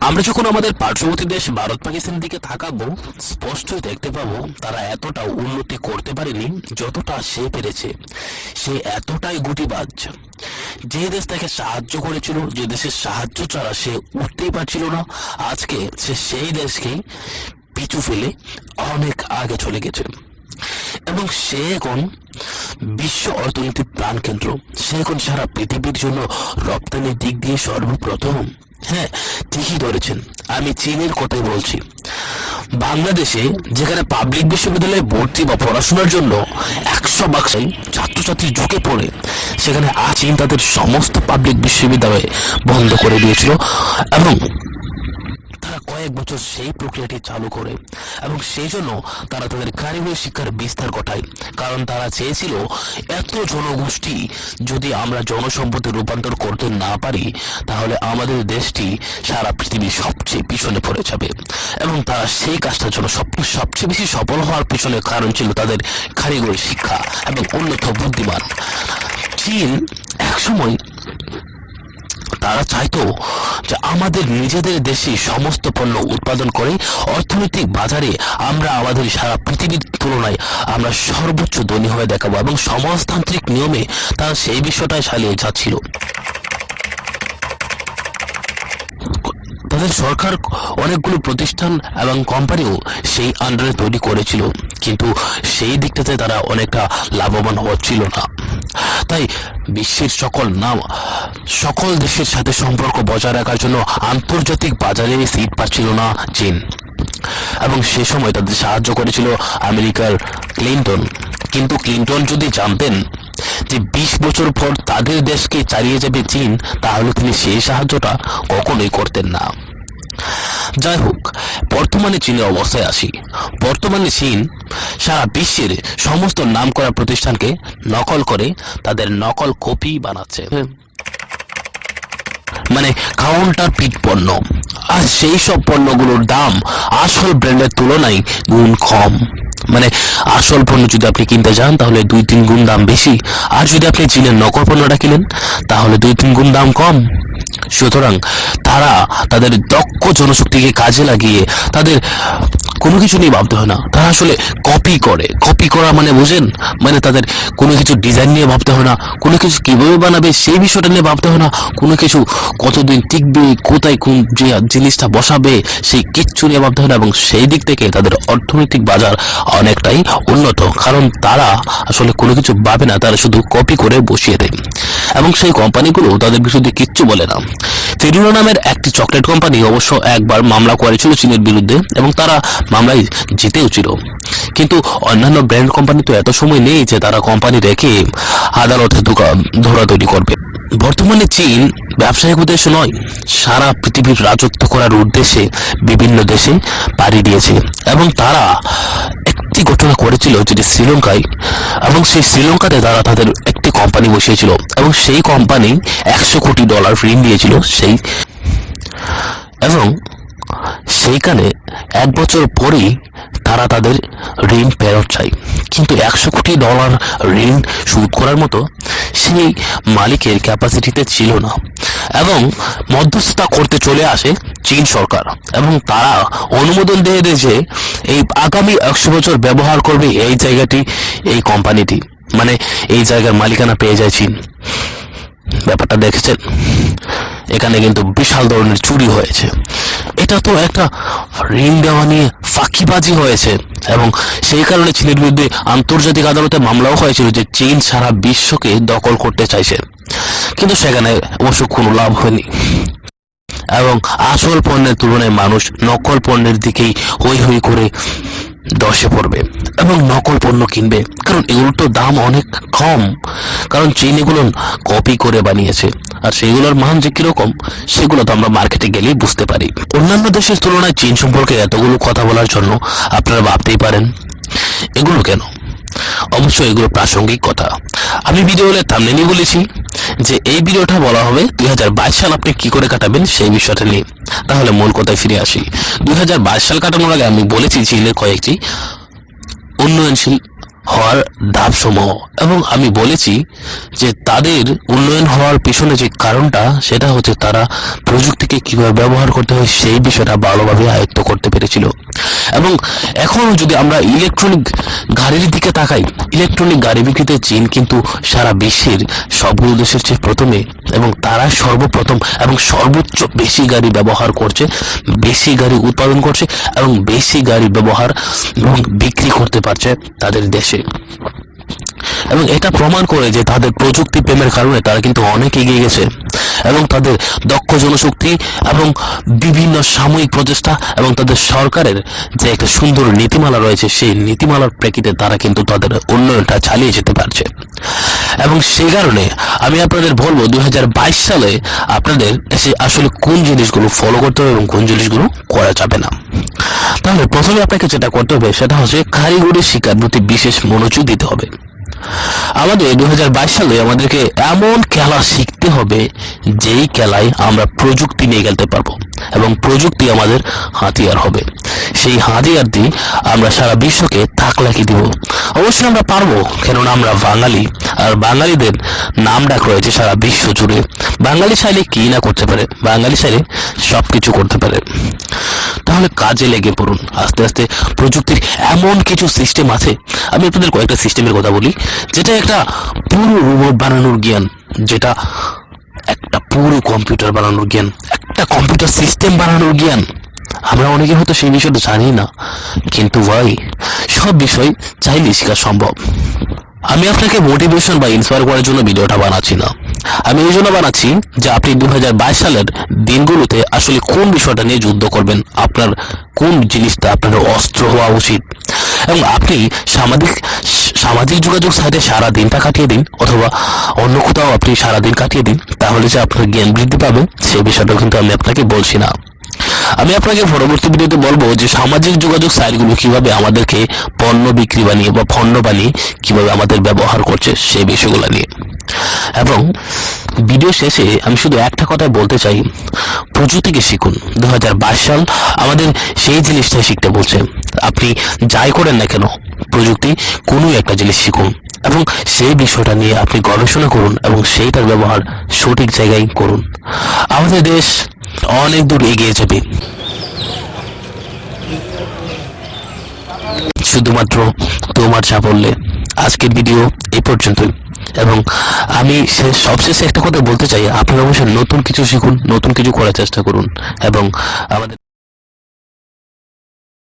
আমরা যখন আমাদের পার্শ্ববর্তী দেশ ভারত, পাকিস্তানের দিকে থাকাবো স্পষ্টই দেখতে পাবো তারা এতটা উন্নতি করতে পারেনি যতটা সে পেরেছে। সে এতটাই গুটিবাজ। যে দেশ তাকে সাহায্য করেছিল, যে দেশের সাহায্য ছাড়া সে উঠতেই পারছিল না, আজকে সে সেই দেশকে পিছু ফেলে অনেক আগে চলে গেছে। এবং সে এখন বিশ্ব অর্থনীতির প্রাণকেন্দ্র। সে এখন সারা পৃথিবীর জন্য রপ্তানির দিক দিয়ে সর্বপ্রথম। হ্যাঁ ঠিকই ধরেছেন। আমি চীনের কথাই বলছি। বাংলাদেশে যেখানে পাবলিক বিশ্ববিদ্যালয়ে ভর্তি বা পড়াশোনার জন্য একশো বাক্সাই ছাত্রছাত্রী ঝুঁকে পড়ে, সেখানে আজ চীন তাদের সমস্ত পাবলিক বিশ্ববিদ্যালয়ে বন্ধ করে দিয়েছিল এবং কয়েক বছর সেই প্রক্রিয়াটি চালু করে এবং সেই জন্য তারা তাদের কারিগরি শিক্ষার বিস্তার ঘটায়। কারণ তারা চেয়েছিল এত জনগোষ্ঠী যদি আমরা জনসম্পদে রূপান্তর করতে না পারি, তাহলে আমাদের দেশটি সারা পৃথিবীর সবচেয়ে পিছনে পড়ে যাবে। এবং তারা সেই কাজটার জন্য সব সবচেয়ে বেশি সফল হওয়ার পিছনে কারণ ছিল তাদের কারিগরি শিক্ষা এবং উন্নত বুদ্ধিমান। চীন একসময় তারা চাইতো যে আমাদের নিজেদের দেশে সমস্ত পণ্য উৎপাদন করে অর্থনৈতিক বাজারে আমরা আমাদের সারা পৃথিবীর তুলনায় আমরা সর্বোচ্চ ধনী হয়ে দেখাবো এবং সমাজতান্ত্রিক নিয়মে তারা সেই বিষয়টাই চালিয়ে যাচ্ছিল। তাদের সরকার অনেকগুলো প্রতিষ্ঠান এবং কোম্পানিও সেই আন্ডারে তৈরি করেছিল, কিন্তু সেই দিকটাতে তারা অনেকটা লাভবান হচ্ছিল না। তাই বিশ্বের সকল নাম, সকল দেশের সাথে সম্পর্ক বজায় রাখার জন্য আন্তর্জাতিক বাজারে সিট পাচ্ছিল না চীন। এবং সে সময় তাদের সাহায্য করেছিল আমেরিকার ক্লিন্টন। কিন্তু ক্লিন্টন যদি জানতেন যে বিশ বছর পর তাদের দেশকে চালিয়ে যাবে চীন, তাহলে তিনি সেই সাহায্যটা কখনোই করতেন না। যাই হোক বর্তমানে চীনের অবস্থায় আসি বর্তমানে চীন সারা বিশ্বের সমস্ত নামকরা প্রতিষ্ঠানকে নকল করে তাদের নকল কপি বানাচ্ছে। মানে কাউন্টার পিট পণ্য। আর সেই সব পণ্যগুলোর দাম আসল ব্র্যান্ডের তুলনায় গুণ কম। মানে আসল পণ্য যদি আপনি কিনতে যান, তাহলে দুই তিন গুণ দাম বেশি। আর যদি আপনি চীনের নকল পণ্যটা কিনেন, তাহলে দুই তিন গুণ দাম কম। সুতরাং তারা তাদের দক্ষ জনশক্তিকে কাজে লাগিয়ে তাদের কোনো কিছু নিয়ে ভাবতে হয় না। তারা আসলে কপি করে। কপি করা মানে বোঝেন? মানে তাদের কোনো কিছু ডিজাইন নিয়ে ভাবতে হয় না। কোনো কিছু কীভাবে বানাবে সেই বিষয়টা নিয়ে ভাবতে হয় না। কোনো কিছু কতদিন টিকবে, কোথায় কোন যে জিনিসটা বসাবে, সেই কিচ্ছু নিয়ে ভাবতে হয় না। এবং সেই দিক থেকে তাদের অর্থনৈতিক বাজার অনেকটাই উন্নত। কারণ তারা আসলে কোনো কিছু ভাবে না। তারা শুধু কপি করে বসিয়ে দেয়। এবং সেই কোম্পানিগুলো তাদের বিরুদ্ধে কিচ্ছু বলে না। ফেরুনা নামের একটি চকলেট কোম্পানি অবশ্য একবার মামলা করেছিল চীনের বিরুদ্ধে। এবং তারা মামলায় জিতেও ছিল। কিন্তু অন্যান্য ব্র্যান্ড কোম্পানি তো এত সময় নেই যে তারা কোম্পানি রেখে আদালতে ধরাধরি করবে। বর্তমানে চীন ব্যবসায়িক উদ্দেশ্য নয়, সারা পৃথিবীর রাজত্ব করার উদ্দেশ্যে বিভিন্ন দেশে পাড়ি দিয়েছে এবং তারা একটি ঘটনা করেছিল যেটি শ্রীলঙ্কায় এবং সেই শ্রীলঙ্কাতে তারা তাদের একটি কোম্পানি বসিয়েছিল এবং সেই কোম্পানি একশো কোটি ডলার ঋণ দিয়েছিল সেই এবং সেইখানে এক বছর পরেই তারা তাদের ঋণ ফেরত চায়। কিন্তু একশো কোটি ডলার ঋণ শোধ করার মতো সেই মালিকের ক্যাপাসিটিতে ছিল না এবং মধ্যস্থতা করতে চলে আসে চীন সরকার এবং তারা অনুমোদন দিয়ে দেয় যে এই আগামী একশো বছর ব্যবহার করবে এই জায়গাটি, এই কোম্পানিটি মানে এই জায়গার মালিকানা পেয়ে যায় চীন। ব্যাপারটা দেখেছেন? এখানে কিন্তু বিশাল ধরনের চুরি হয়েছে। এটা তো একটা ঋণ দেওয়া নিয়ে ফাঁকিবাজি হয়েছে। এবং সেই কারণে চীনের বিরুদ্ধে আন্তর্জাতিক আদালতে মামলাও হয়েছিল যে চীন সারা বিশ্বকে দখল করতে চাইছে। কিন্তু সেখানে অবশ্য কোনো লাভ হয়নি। এবং আসল পণ্যের তুলনায় মানুষ নকল পণ্যের দিকেই হই হই করে দশে পড়বে এবং নকল পণ্য কিনবে। কারণ এগুলোর তো দাম অনেক কম। কারণ চীন এগুলো কপি করে বানিয়েছে। আর সেগুলোর মান যে কীরকম, সেগুলো তো আমরা মার্কেটে গেলেই বুঝতে পারি। অন্যান্য দেশের তুলনায় চীন সম্পর্কে এতগুলো কথা বলার জন্য আপনারা ভাবতেই পারেন। এগুলো কেন? অবশ্যই এগুলো প্রাসঙ্গিক কথা। আমি ভিডিওতে থামনেলই বলেছি যে এই ভিডিওটা বলা হবে দুই হাজার বাইশ সাল আপনি কি করে কাটাবেন সেই বিষয়টা নিয়ে। তাহলে মূল কথায় ফিরে আসি। দুই হাজার বাইশ সাল কাটানোর আগে আমি বলেছি চীনের কয়েকটি উন্নয়নশীল হওয়ার ধাপসমূহ। এবং আমি বলেছি যে তাদের উন্নয়ন হওয়ার পিছনে যে কারণটা, সেটা হচ্ছে তারা প্রযুক্তিকে কীভাবে ব্যবহার করতে হয়, সেই বিষয়টা ভালোভাবে আয়ত্ত করতে পেরেছিল। এবং এখন যদি আমরা ইলেকট্রনিক গাড়ির দিকে তাকাই, ইলেকট্রনিক গাড়ি বিক্রিতে চীন কিন্তু সারা বিশ্বের সবগুলো দেশের চেয়ে প্রথমে এবং তারা সর্বপ্রথম এবং সর্বোচ্চ বেশি গাড়ি ব্যবহার করছে, বেশি গাড়ি উৎপাদন করছে এবং বেশি গাড়ি ব্যবহার এবং বিক্রি করতে পারছে তাদের দেশে। এবং এটা প্রমাণ করে যে তাদের প্রযুক্তি প্রেমের কারণে তারা কিন্তু অনেক এগিয়ে গেছে। এবং তাদের দক্ষ জনশক্তি এবং বিভিন্ন সাময়িক প্রচেষ্টা এবং তাদের সরকারের যে একটা সুন্দর নীতিমালা রয়েছে, সেই নীতিমালার প্রেক্ষিতে তারা কিন্তু তাদের উন্নয়নটা চালিয়ে যেতে পারছে। এবং সেই কারণে আমি আপনাদের বলব, দুই হাজার বাইশ সালে আপনাদের এসে আসলে কোন জিনিসগুলো ফলো করতে হবে এবং কোন জিনিসগুলো করা যাবে না। তাহলে প্রথমে আপনাকে যেটা করতে হবে, সেটা হচ্ছে কারিগরি শিক্ষার প্রতি বিশেষ মনোযোগ দিতে হবে। আমাদের দুই হাজার বাইশ সালে আমাদেরকে এমন খেলা শিখতে হবে, যেই খেলায় আমরা প্রযুক্তি নিয়ে খেলতে পারব এবং প্রযুক্তি আমাদের হাতিয়ার হবে। সেই হাতিয়ার দিয়ে আমরা সারা বিশ্বকে তাক লাগিয়ে দিব। অবশ্যই আমরা পারব, কেননা আমরা বাঙালি, আর বাঙালিদের নাম ডাক রয়েছে সারা বিশ্ব জুড়ে। বাঙালি চাইলে কি না করতে পারে? বাঙালি চাইলে সব কিছু করতে পারে। তাহলে কাজে লেগে পড়ুন। আস্তে আস্তে প্রযুক্তির এমন কিছু সিস্টেম আছে আমি আপনাদের কয়েকটা সিস্টেমের কথা বলি। যেটা একটা পুরো রোবট বানানোর জ্ঞান, যেটা একটা পুরো কম্পিউটার বানানোর জ্ঞান, একটা কম্পিউটার সিস্টেম বানানোর জ্ঞান। আমরা অনেকে হয়তো সেই বিষয়টা জানি না, কিন্তু ভাই, সব বিষয় চাইলে শেখা সম্ভব। আমি আপনাকে মোটিভেশন বা ইন্সপায়ার করার জন্য ভিডিওটা বানাচ্ছি না। আমি এই জন্য বানাচ্ছি যে আপনি দু হাজার বাইশ সালের দিনগুলোতে আসলে কোন বিষয়টা নিয়ে যুদ্ধ করবেন, আপনার কোন জিনিসটা আপনার অস্ত্র হওয়া উচিত। এবং আপনি সামাজিক সামাজিক যোগাযোগ সাইটে সারা দিনটা কাটিয়ে দিন, অথবা অন্য কোথাও আপনি সারা দিন কাটিয়ে দিন, তাহলে যে আপনার জ্ঞান বৃদ্ধি পাবে সেই বিষয়টাও কিন্তু আমি আপনাকে বলছি না। আমি আপনাকে পরবর্তী ভিডিওতে বলব যে সামাজিক যোগাযোগ সাইটগুলো কীভাবে আমাদেরকে পণ্য বিক্রি বানিয়ে বা পণ্য বানিয়ে কীভাবে আমাদের ব্যবহার করছে সেই বিষয়গুলো নিয়ে। এবং ভিডিও শেষে আমি শুধু একটা কথা বলতে চাই। প্রযুক্তিকে শিখুন। দু হাজার বাইশ সাল আমাদের সেই জিনিসটাই শিখতে বলছে। আপনি যাই করেন না কেন, প্রযুক্তি কোনো একটা জিনিস শিখুন। এবং সেই বিষয়টা নিয়ে আপনি গবেষণা করুন এবং সেইটার ব্যবহার সঠিক জায়গায় করুন। আমাদের দেশ অনেক দূর এগিয়ে যাবে। শুধুমাত্র তোমার সাফল্যে আজকের ভিডিও এই পর্যন্তই। এবং আমি শেষ সবশেষে একটা কথা বলতে চাই, আপনারা অবশ্যই নতুন কিছু শিখুন, নতুন কিছু করার চেষ্টা করুন, এবং আমাদের